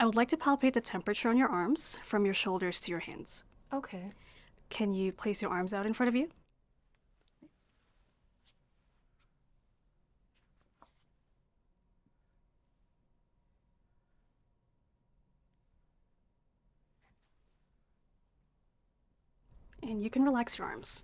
I would like to palpate the temperature on your arms from your shoulders to your hands. Okay. Can you place your arms out in front of you? And you can relax your arms.